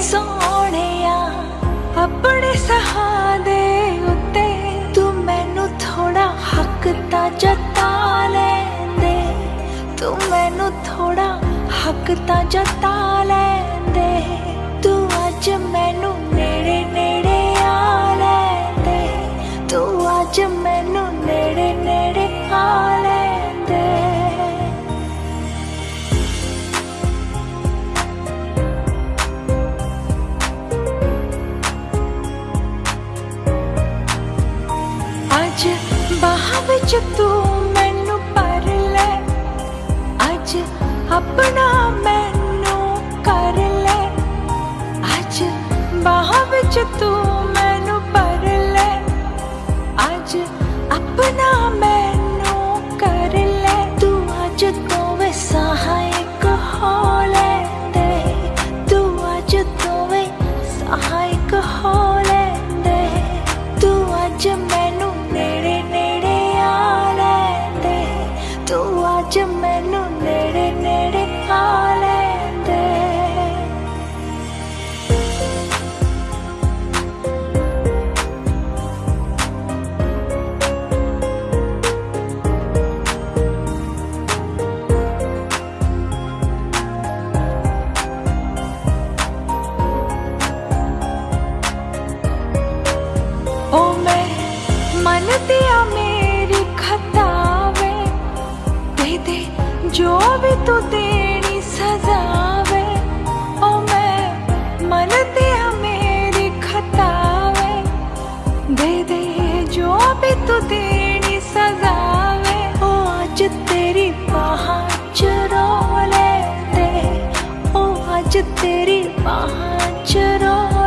سونے آپ سہدے تین تھوڑا حق تتا لے تو مینو تھوڑا حق تتا تین پر لو کر لوج مہاں تین پر ل ਦੇ ਦੇ ਜੋ ਵੀ ਤੂੰ ਦੇਣੀ ਸਜ਼ਾਵੇ ਓ ਮੈਂ ਮੰਨਦੀ ਆ ਮੇਰੀ ਖਤਾਵੇ ਦੇ ਦੇ ਜੋ ਵੀ ਤੂੰ ਦੇਣੀ ਸਜ਼ਾਵੇ ਓ ਅੱਜ ਤੇਰੀ ਬਾਹਾਂ ਚ ਰੋ ਲੈਂਦੇ ਓ ਅੱਜ ਤੇਰੀ ਬਾਹਾਂ ਚ ਰੋ ਲੈਂਦੇ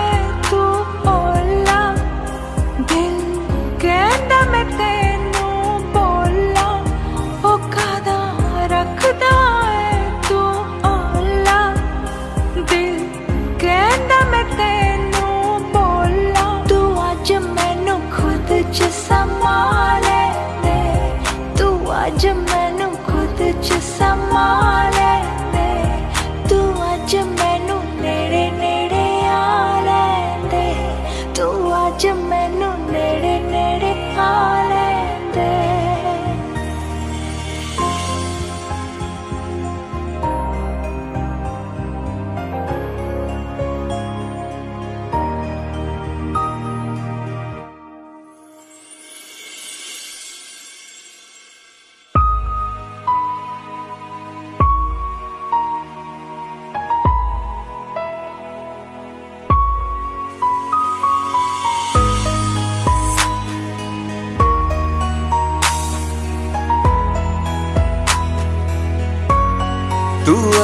مینو خود دے تو مینو نڑے نڑے آ لے تو مینو نڑے نڑے آ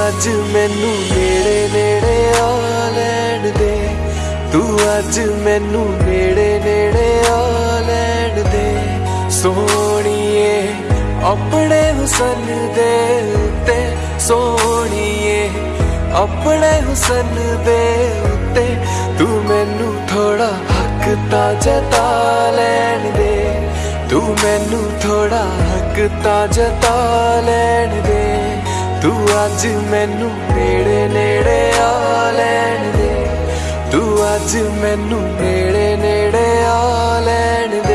اج مینویرے نےڑے آ لے تو اج مینے آ لے سونی اپنے حسن دے سونی ہے اپنے حسن دے تین تھوڑا حق تازہ تال دے تو مینو تھوڑا حق تازہ تال دے تج مینے نےڑے آ لو اچ مین آ ل